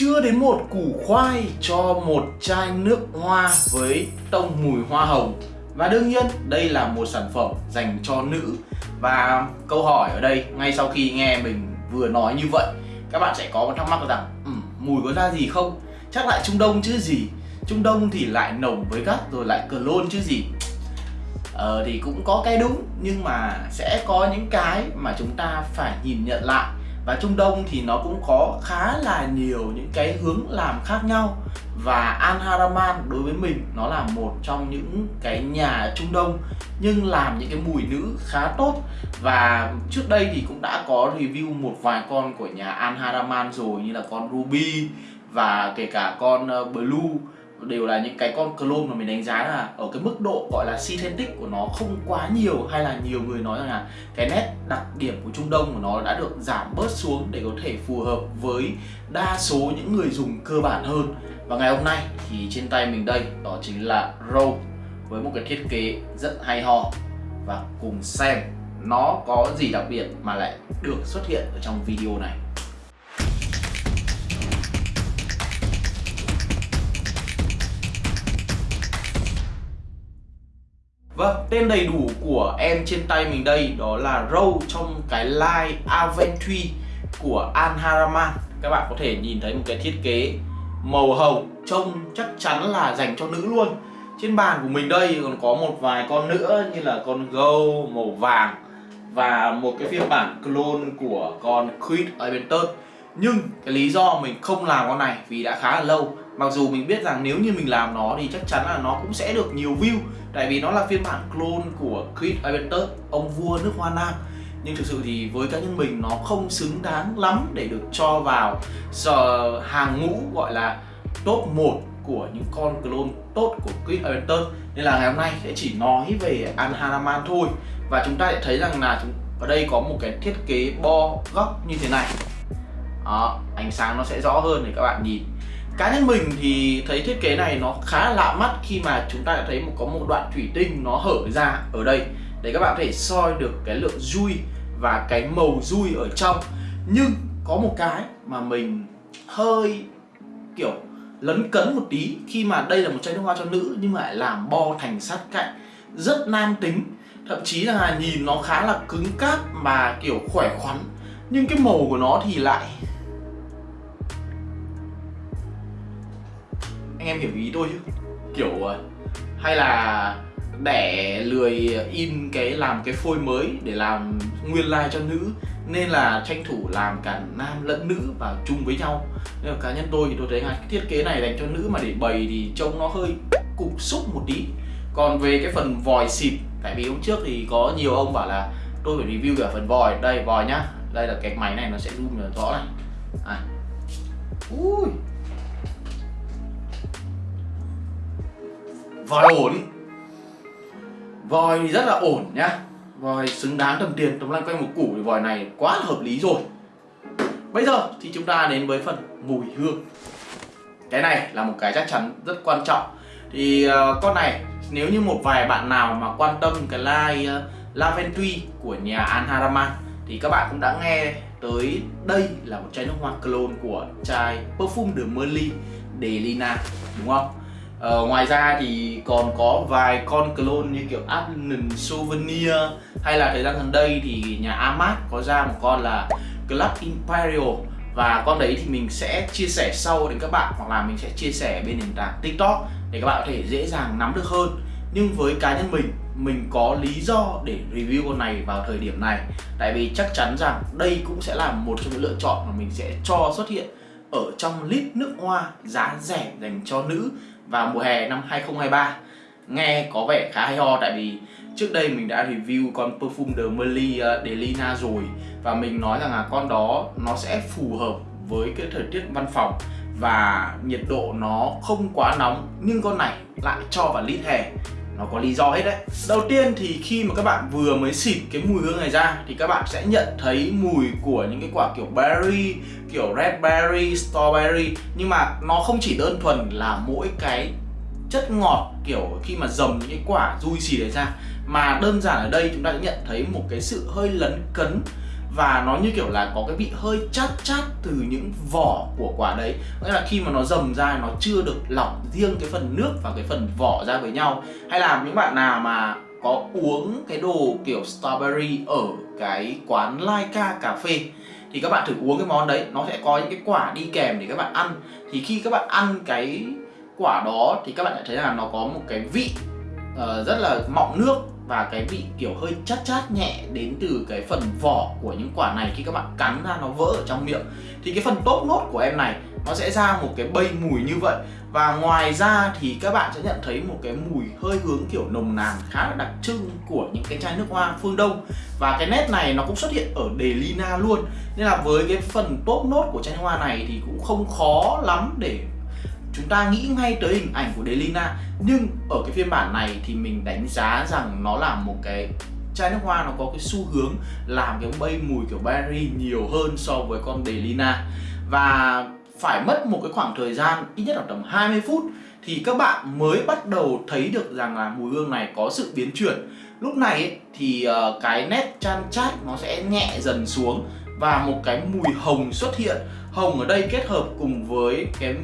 chưa đến một củ khoai cho một chai nước hoa với tông mùi hoa hồng. Và đương nhiên đây là một sản phẩm dành cho nữ. Và câu hỏi ở đây ngay sau khi nghe mình vừa nói như vậy các bạn sẽ có một thắc mắc rằng ừ, mùi có ra gì không? Chắc lại trung đông chứ gì? Trung đông thì lại nồng với gắt rồi lại clone chứ gì? Ờ thì cũng có cái đúng nhưng mà sẽ có những cái mà chúng ta phải nhìn nhận lại và Trung Đông thì nó cũng có khá là nhiều những cái hướng làm khác nhau. Và Al Haraman đối với mình, nó là một trong những cái nhà Trung Đông, nhưng làm những cái mùi nữ khá tốt. Và trước đây thì cũng đã có review một vài con của nhà Al Haraman rồi, như là con Ruby và kể cả con ờ, Blue đều là những cái con clone mà mình đánh giá là ở cái mức độ gọi là synthetic của nó không quá nhiều hay là nhiều người nói rằng là cái nét đặc điểm của Trung Đông của nó đã được giảm bớt xuống để có thể phù hợp với đa số những người dùng cơ bản hơn. Và ngày hôm nay thì trên tay mình đây, đó chính là Row với một cái thiết kế rất hay ho. Và cùng xem nó có gì đặc biệt mà lại được xuất hiện ở trong video này. Vâng, tên đầy đủ của em trên tay mình đây đó là Row trong cái line Aventry của Anharaman Các bạn có thể nhìn thấy một cái thiết kế màu hồng trông chắc chắn là dành cho nữ luôn. Trên bàn của mình đây còn có một vài con nữa như là con Go màu vàng Và một cái phiên bản clone của con Creed Aventus Nhưng cái lý do mình không làm con này vì đã khá là lâu. Mặc dù mình biết rằng nếu như mình làm nó thì chắc chắn là nó cũng sẽ được nhiều view. Tại vì nó là phiên bản clone của Creed Aventus, ông vua nước Hoa Nam. Nhưng thực sự thì với cá nhân mình nó không xứng đáng lắm để được cho vào giờ hàng ngũ gọi là top 1 của những con clone tốt của Creed Aventus nên là ngày hôm nay sẽ chỉ nói về Anhanaman thôi. Và chúng ta sẽ thấy rằng là chúng ở đây có một cái thiết kế bo góc như thế này. Đó, ánh sáng nó sẽ rõ hơn để các bạn nhìn cá nhân mình thì thấy thiết kế này nó khá lạ mắt khi mà chúng ta đã thấy một có một đoạn thủy tinh nó hở ra ở đây. Để các bạn có thể soi được cái lượng dui và cái màu dui ở trong. Nhưng có một cái mà mình hơi, kiểu, lấn cấn một tí khi mà đây là một chai nước hoa cho nữ nhưng mà lại làm bo thành sát cạnh, rất nam tính. Thậm chí là nhìn nó khá là cứng cáp mà kiểu khỏe khoắn. Nhưng cái màu của nó thì lại anh em hiểu ý tôi chứ. Kiểu ờ, hay là để lười in cái, làm cái phôi mới để làm nguyên lai like cho nữ, nên là tranh thủ làm cả nam lẫn nữ vào chung với nhau. Nên là cá nhân tôi thì tôi thấy là cái thiết kế này dành cho nữ mà để bày thì trông nó hơi cục xúc một tí. Còn về cái phần vòi xịt, tại vì hôm trước thì có nhiều ông bảo là tôi phải review cả phần vòi. Đây, vòi nhá. Đây là cái máy này nó sẽ zoom rõ này. À. ui. Vòi ổn. Vòi rất là ổn nhá. Vòi xứng đáng tầm tiền. Tấm lanh quanh một củ thì vòi này quá là hợp lý rồi. Bây giờ thì chúng ta đến với phần mùi hương. Cái này là một cái chắc chắn rất quan trọng. Thì uh, con này nếu như một vài bạn nào mà quan tâm cái line uh, của nhà An Haraman thì các bạn cũng đã nghe tới đây là một chai nước hoa clone của chai Perfume de Merly de Lina đúng không? Ờ, ngoài ra thì còn có vài con clone như kiểu Adnan Souvenir hay là thời gian gần đây thì nhà Amat có ra một con là Club Imperial. Và con đấy thì mình sẽ chia sẻ sau đến các bạn hoặc là mình sẽ chia sẻ bên nền tảng TikTok để các bạn có thể dễ dàng nắm được hơn. Nhưng với cá nhân mình mình có lý do để review con này vào thời điểm này. Tại vì chắc chắn rằng đây cũng sẽ là một trong những lựa chọn mà mình sẽ cho xuất hiện ở trong lít nước hoa giá rẻ dành cho nữ vào mùa hè năm 2023 nghe có vẻ khá hay ho tại vì trước đây mình đã review con Perfume ờ, de Merly Delina rồi và mình nói rằng là con đó nó sẽ phù hợp với cái thời tiết văn phòng và nhiệt độ nó không quá nóng, nhưng con này lại cho vào lít hè nó có lý do hết đấy. Đầu tiên thì khi mà các bạn vừa mới xịt cái mùi hương này ra, thì các bạn sẽ nhận thấy mùi của những cái quả kiểu berry, kiểu red berry strawberry. Nhưng mà nó không chỉ đơn thuần là mỗi cái chất ngọt, kiểu khi mà dầm những cái quả juicy đấy ra, mà đơn giản ở đây chúng ta sẽ nhận thấy một cái sự hơi lấn cấn và nó như kiểu là có cái vị hơi chát chát từ những vỏ của quả đấy. Nghĩa là khi mà nó dầm ra nó chưa được lọc riêng cái phần nước và cái phần vỏ ra với nhau. Hay là những bạn nào mà có uống cái đồ kiểu strawberry ở cái quán Laika cà phê thì các bạn thử uống cái món đấy. Nó sẽ có những cái quả đi kèm để các bạn ăn. Thì khi các bạn ăn cái quả đó thì các bạn sẽ thấy là nó có một cái vị uh, rất là mọng nước và cái vị kiểu hơi chát chát nhẹ đến từ cái phần vỏ của những quả này khi các bạn cắn ra nó vỡ ở trong miệng. Thì cái phần top nốt của em này, nó sẽ ra một cái bay mùi như vậy. Và ngoài ra thì các bạn sẽ nhận thấy một cái mùi hơi hướng kiểu nồng nàn khá là đặc trưng của những cái chai nước hoa phương Đông. Và cái nét này nó cũng xuất hiện ở Delina luôn. Nên là với cái phần top nốt của chai nước hoa này thì cũng không khó lắm để chúng ta nghĩ ngay tới hình ảnh của Delina nhưng ở cái phiên bản này thì mình đánh giá rằng nó là một cái chai nước hoa nó có cái xu hướng làm cái bay mùi kiểu berry nhiều hơn so với con Delina. Và phải mất một cái khoảng thời gian ít nhất là tầm 20 phút thì các bạn mới bắt đầu thấy được rằng là mùi hương này có sự biến chuyển. Lúc này ấy, thì uh, cái nét chan chát nó sẽ nhẹ dần xuống và một cái mùi hồng xuất hiện. Hồng ở đây kết hợp cùng với cái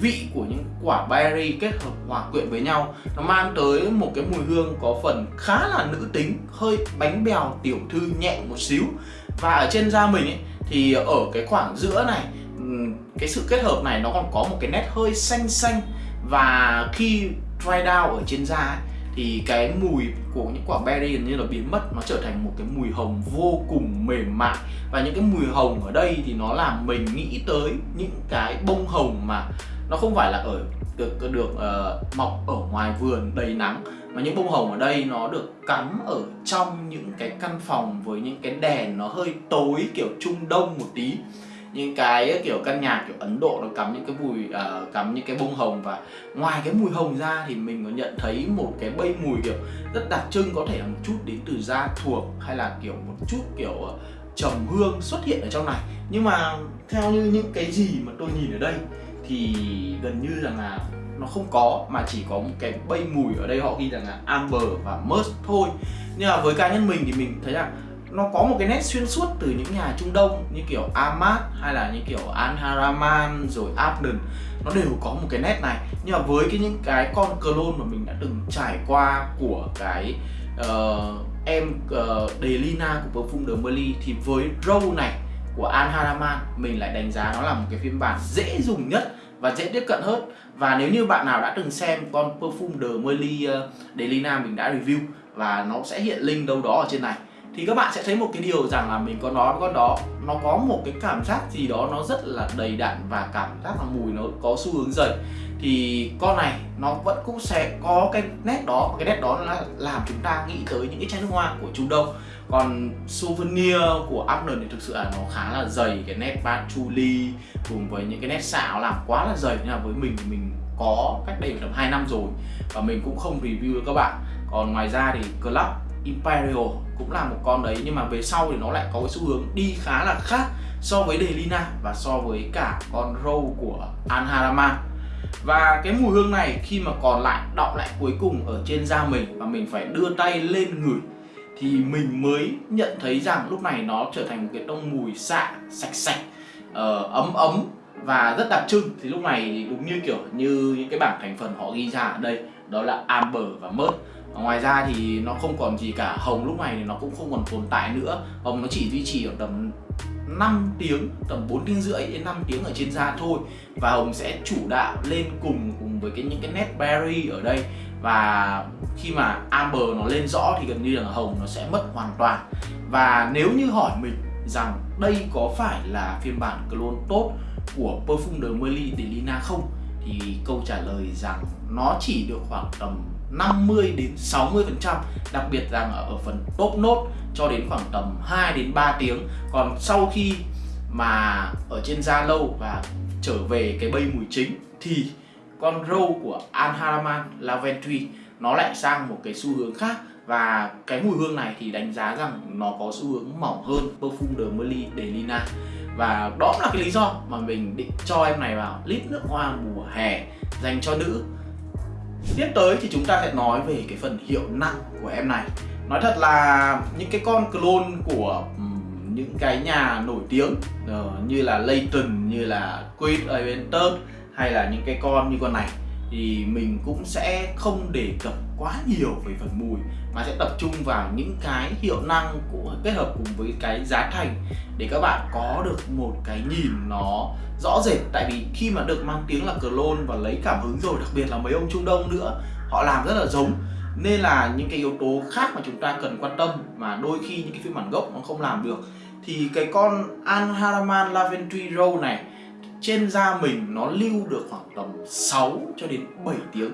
vị của những quả berry kết hợp hòa quyện với nhau nó mang tới một cái mùi hương có phần khá là nữ tính hơi bánh bèo tiểu thư nhẹ một xíu. Và ở trên da mình ấy thì ở cái khoảng giữa này cái sự kết hợp này nó còn có một cái nét hơi xanh xanh. Và khi dry down ở trên da ấy, thì cái mùi của những quả berry gần như là biến mất nó trở thành một cái mùi hồng vô cùng mềm mại. Và những cái mùi hồng ở đây thì nó làm mình nghĩ tới những cái bông hồng mà nó không phải là ở được được uh, mọc ở ngoài vườn đầy nắng mà những bông hồng ở đây nó được cắm ở trong những cái căn phòng với những cái đèn nó hơi tối kiểu trung đông một tí những cái ờ, kiểu căn nhà kiểu Ấn Độ nó cắm những cái mùi uh, ờ, cắm những cái bông hồng và ngoài cái mùi hồng ra thì mình có nhận thấy một cái bay mùi kiểu rất đặc trưng có thể là một chút đến từ da thuộc hay là kiểu một chút kiểu ờ, trầm hương xuất hiện ở trong này. Nhưng mà theo như những cái gì mà tôi nhìn ở đây thì gần như rằng là nó không có mà chỉ có một cái bay mùi ở đây họ ghi rằng là amber và musk thôi. Nhưng mà với cá nhân mình thì mình thấy rằng nó có một cái nét xuyên suốt từ những nhà Trung Đông như kiểu Ahmad hay là như kiểu Al Haraman rồi Abdon nó đều có một cái nét này. Nhưng mà với cái những cái con clone mà mình đã từng trải qua của cái uh, em uh, Delina của Perfume de Merly thì với Row này của Al Haraman mình lại đánh giá nó là một cái phiên bản dễ dùng nhất và dễ tiếp cận hơn. Và nếu như bạn nào đã từng xem con Perfume de Merly uh, ờ, Delina mình đã review và nó sẽ hiện link đâu đó ở trên này thì các bạn sẽ thấy một cái điều rằng là mình có nói với con đó, nó có một cái cảm giác gì đó nó rất là đầy đặn và cảm giác là mùi nó có xu hướng dày thì con này nó vẫn cũng sẽ có cái nét đó cái nét đó là làm chúng ta nghĩ tới những cái chai nước hoa của Trung Đông. Còn souvenir của Abner thì thực sự là nó khá là dày, cái nét patchouli cùng với những cái nét xạo làm quá là dày nhưng là với mình thì mình có cách đây tầm 2 năm rồi và mình cũng không review với các bạn. Còn ngoài ra thì Club Imperial cũng là một con đấy nhưng mà về sau thì nó lại có cái xu hướng đi khá là khác so với Delina và so với cả con Row của Anharama. Và cái mùi hương này khi mà còn lại đọng lại cuối cùng ở trên da mình và mình phải đưa tay lên ngửi thì mình mới nhận thấy rằng lúc này nó trở thành một cái tông mùi xạ sạch sạch uh, ấm ấm và rất đặc trưng. Thì lúc này đúng như kiểu như những cái bảng thành phần họ ghi ra ở đây đó là amber và mớt ngoài ra thì nó không còn gì cả. Hồng lúc này thì nó cũng không còn tồn tại nữa. Hồng nó chỉ duy trì ở tầm 5 tiếng, tầm 4 tiếng rưỡi đến 5 tiếng ở trên da thôi. Và hồng sẽ chủ đạo lên cùng cùng với cái những cái nét berry ở đây. Và khi mà amber nó lên rõ thì gần như là hồng nó sẽ mất hoàn toàn. Và nếu như hỏi mình rằng đây có phải là phiên bản clone tốt của Perfume de Merly de Lina không, thì câu trả lời rằng nó chỉ được khoảng tầm 50 đến 60 phần trăm, đặc biệt rằng ở phần top nốt cho đến khoảng tầm 2 đến 3 tiếng. Còn sau khi mà ở trên da lâu và trở về cái bay mùi chính thì con râu của Anharaman Laventry nó lại sang một cái xu hướng khác. Và cái mùi hương này thì đánh giá rằng nó có xu hướng mỏng hơn Perfume de Merly de Lina. Và đó là cái lý do mà mình định cho em này vào lít nước hoa mùa hè dành cho nữ. Tiếp tới thì chúng ta sẽ nói về cái phần hiệu năng của em này. Nói thật là những cái con clone của những cái nhà nổi tiếng uh, như là Layton, như là Quid Aventus hay là những cái con như con này thì mình cũng sẽ không đề cập quá nhiều về phần mùi, mà sẽ tập trung vào những cái hiệu năng của, kết hợp cùng với cái giá thành để các bạn có được một cái nhìn nó rõ rệt. Tại vì khi mà được mang tiếng là clone và lấy cảm hứng rồi, đặc biệt là mấy ông Trung Đông nữa, họ làm rất là giống. Nên là những cái yếu tố khác mà chúng ta cần quan tâm mà đôi khi những cái phiên bản gốc nó không làm được thì cái con An Haraman Laventry Row này trên da mình nó lưu được khoảng tầm 6 cho đến 7 tiếng.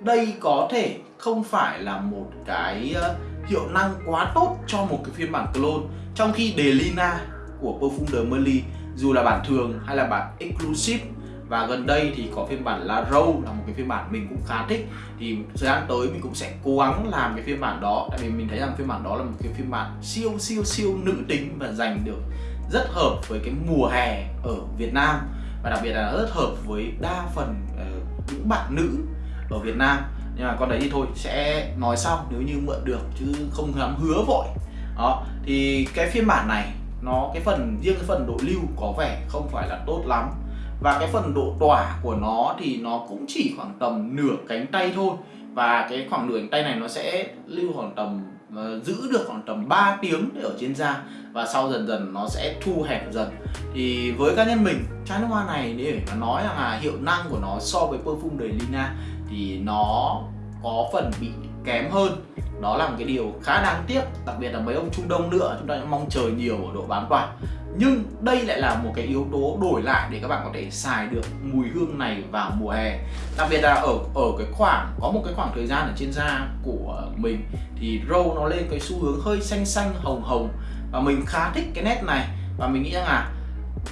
Đây có thể không phải là một cái ờ, hiệu năng quá tốt cho một cái phiên bản clone. Trong khi Delina của Perfume de Merly dù là bản thường hay là bản exclusive, và gần đây thì có phiên bản La Râu là một cái phiên bản mình cũng khá thích, thì thời gian tới mình cũng sẽ cố gắng làm cái phiên bản đó. Tại vì mình thấy rằng phiên bản đó là một cái phiên bản siêu siêu siêu nữ tính và dành được rất hợp với cái mùa hè ở Việt Nam và đặc biệt là rất hợp với đa phần uh, những bạn nữ ở Việt Nam. Nhưng mà con đấy thì thôi sẽ nói sau nếu như mượn được chứ không dám hứa vội. Đó thì cái phiên bản này nó cái phần riêng cái phần độ lưu có vẻ không phải là tốt lắm. Và cái phần độ tỏa của nó thì nó cũng chỉ khoảng tầm nửa cánh tay thôi và cái khoảng đường tay này nó sẽ lưu khoảng tầm ờ, giữ được khoảng tầm 3 tiếng để ở trên da. Và sau dần dần nó sẽ thu hẹp dần. Thì với cá nhân mình, chai nước hoa này để mà nói rằng là hiệu năng của nó so với perfume đời Lina thì nó có phần bị kém hơn. Đó là một cái điều khá đáng tiếc, đặc biệt là mấy ông Trung Đông nữa, chúng ta mong chờ nhiều ở độ bán quả nhưng đây lại là một cái yếu tố đổi lại để các bạn có thể xài được mùi hương này vào mùa hè. Đặc biệt là ở ở cái khoảng, có một cái khoảng thời gian ở trên da của mình thì râu nó lên cái xu hướng hơi xanh xanh, hồng hồng. Và mình khá thích cái nét này. Và mình nghĩ rằng là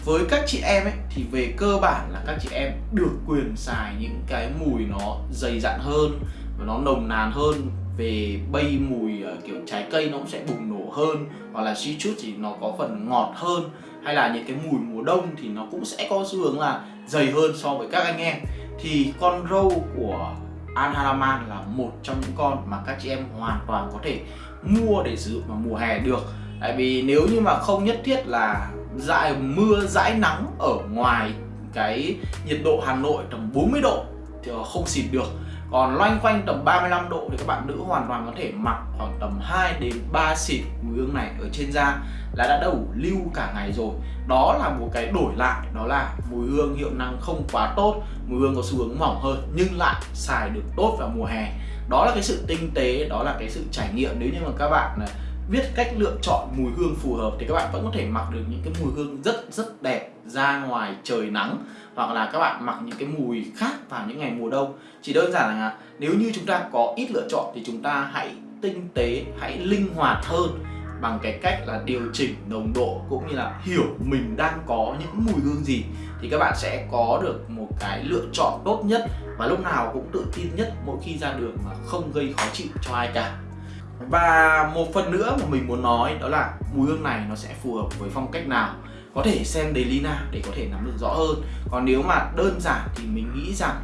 với các chị em ấy, thì về cơ bản là các chị em được quyền xài những cái mùi nó dày dặn hơn và nó nồng nàn hơn về bay mùi uh, kiểu trái cây nó cũng sẽ bùng nổ hơn hoặc là chút thì nó có phần ngọt hơn hay là những cái mùi mùa đông thì nó cũng sẽ có xu hướng là dày hơn so với các anh em. Thì con râu của Anharaman là một trong những con mà các chị em hoàn toàn có thể mua để sử dụng vào mùa hè được. Tại vì nếu như mà không nhất thiết là dại mưa dãi nắng ở ngoài cái nhiệt độ Hà Nội tầm 40 độ thì không xịt được còn loanh quanh tầm 35 độ thì các bạn nữ hoàn toàn có thể mặc khoảng tầm 2 đến 3 xịt mùi hương này ở trên da là đã đủ lưu cả ngày rồi. Đó là một cái đổi lại, đó là mùi hương hiệu năng không quá tốt, mùi hương có xu hướng mỏng hơn nhưng lại xài được tốt vào mùa hè. Đó là cái sự tinh tế, đó là cái sự trải nghiệm. Nếu như mà các bạn à, biết cách lựa chọn mùi hương phù hợp thì các bạn vẫn có thể mặc được những cái mùi hương rất rất đẹp ra ngoài trời nắng, hoặc là các bạn mặc những cái mùi khác vào những ngày mùa đông. Chỉ đơn giản là nếu như chúng ta có ít lựa chọn thì chúng ta hãy tinh tế, hãy linh hoạt hơn bằng cái cách là điều chỉnh nồng độ cũng như là hiểu mình đang có những mùi hương gì thì các bạn sẽ có được một cái lựa chọn tốt nhất và lúc nào cũng tự tin nhất mỗi khi ra đường mà không gây khó chịu cho ai cả và một phần nữa mà mình muốn nói đó là mùi hương này nó sẽ phù hợp với phong cách nào? Có thể xem daily Lina để có thể nắm được rõ hơn. Còn nếu mà đơn giản thì mình nghĩ rằng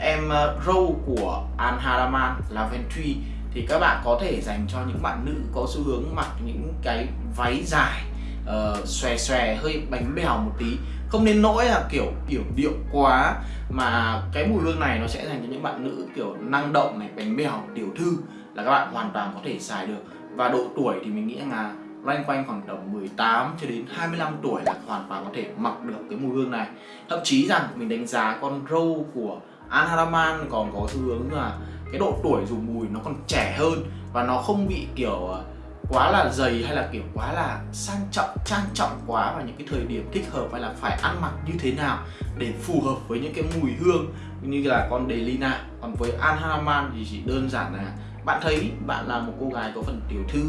em ờ, râu của An Haraman Laventry thì các bạn có thể dành cho những bạn nữ có xu hướng mặc những cái váy dài uh, xòe xòe hơi bánh bèo một tí. Không nên nỗi là kiểu kiểu điệu quá mà cái mùi hương này nó sẽ dành cho những bạn nữ kiểu năng động này bánh bèo tiểu thư là các bạn hoàn toàn có thể xài được. Và độ tuổi thì mình nghĩ là loanh quanh khoảng tầm 18 cho đến 25 tuổi là hoàn toàn có thể mặc được cái mùi hương này. Thậm chí rằng mình đánh giá con râu của An Haraman còn có xu hướng là cái độ tuổi dùng mùi nó còn trẻ hơn và nó không bị kiểu ờ, quá là dày hay là kiểu quá là sang trọng, trang trọng quá vào những cái thời điểm thích hợp hay là phải ăn mặc như thế nào để phù hợp với những cái mùi hương. Như là con Delina, còn với An Haraman thì chỉ đơn giản là bạn thấy bạn là một cô gái có phần tiểu thư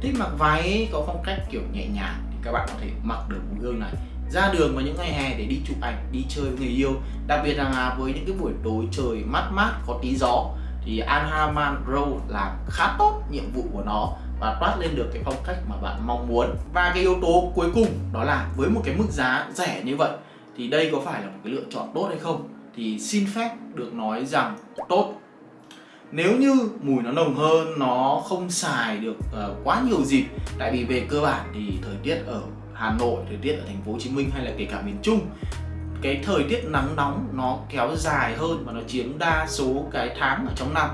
thích mặc váy có phong cách kiểu nhẹ nhàng thì các bạn có thể mặc được mùi gương này. Ra đường vào những ngày hè để đi chụp ảnh, đi chơi với người yêu. Đặc biệt là với những cái buổi tối trời mát mát, có tí gió, thì Anhaman Row làm khá tốt nhiệm vụ của nó và toát lên được cái phong cách mà bạn mong muốn. Và cái yếu tố cuối cùng đó là với một cái mức giá rẻ như vậy, thì đây có phải là một cái lựa chọn tốt hay không? Thì xin phép được nói rằng tốt nếu như mùi nó nồng hơn nó không xài được uh, quá nhiều dịp tại vì về cơ bản thì thời tiết ở Hà Nội thời tiết ở thành phố Hồ Chí Minh hay là kể cả miền Trung cái thời tiết nắng nóng nó kéo dài hơn và nó chiếm đa số cái tháng ở trong năm.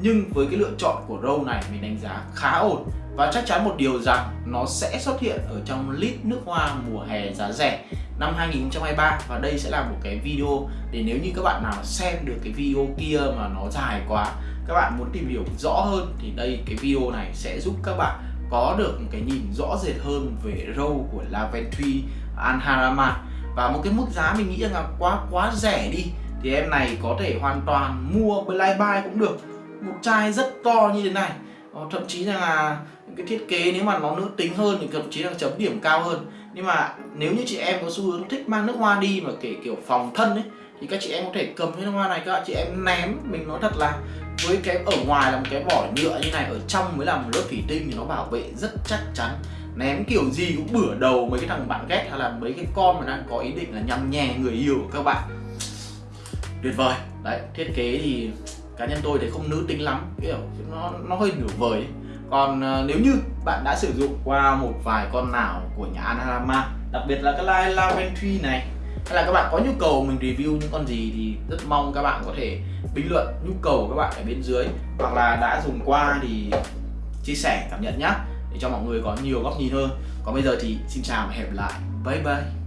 Nhưng với cái lựa chọn của râu này mình đánh giá khá ổn. Và chắc chắn một điều rằng nó sẽ xuất hiện ở trong lít nước hoa mùa hè giá rẻ năm 2023 và đây sẽ là một cái video để nếu như các bạn nào xem được cái video kia mà nó dài quá các bạn muốn tìm hiểu rõ hơn thì đây, cái video này sẽ giúp các bạn có được một cái nhìn rõ rệt hơn về râu của Laventry Anharama. Và một cái mức giá mình nghĩ rằng là quá quá rẻ đi, thì em này có thể hoàn toàn mua Blind Buy cũng được. Một chai rất to như thế này. Ờ, thậm chí là cái thiết kế nếu mà nó nữ tính hơn thì thậm chí là chấm điểm cao hơn. Nhưng mà nếu như chị em có xu hướng thích mang nước hoa đi mà kể kiểu phòng thân ấy, thì các chị em có thể cầm cái nước hoa này, các chị em ném, mình nói thật là với cái ở ngoài là một cái vỏ nhựa như này ở trong mới là một lớp thủy tinh thì nó bảo vệ rất chắc chắn. Ném kiểu gì cũng bửa đầu mấy cái thằng bạn ghét hay là mấy cái con mà đang có ý định là nhằm nhè người yêu của các bạn. Tuyệt vời. Đấy thiết kế thì cá nhân tôi thấy không nữ tính lắm kiểu nó nó hơi nửa vời ấy. còn uh, nếu như bạn đã sử dụng qua một vài con nào của nhà Anarama đặc biệt là cái line Laventry này hay là các bạn có nhu cầu mình review những con gì thì rất mong các bạn có thể bình luận nhu cầu của các bạn ở bên dưới. Hoặc là đã dùng qua thì chia sẻ, cảm nhận nhé để cho mọi người có nhiều góc nhìn hơn. Còn bây giờ thì xin chào và hẹn gặp lại. Bye bye.